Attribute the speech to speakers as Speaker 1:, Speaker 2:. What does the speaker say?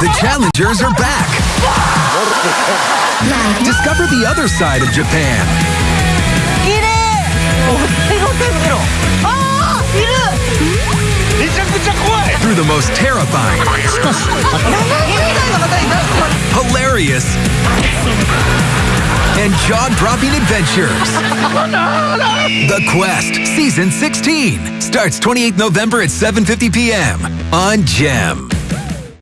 Speaker 1: The challengers are back. Discover the other side of Japan. Through the most terrifying, hilarious, and jaw-dropping adventures. The Quest, Season 16, starts 28th November at 7.50 p.m. on GEM.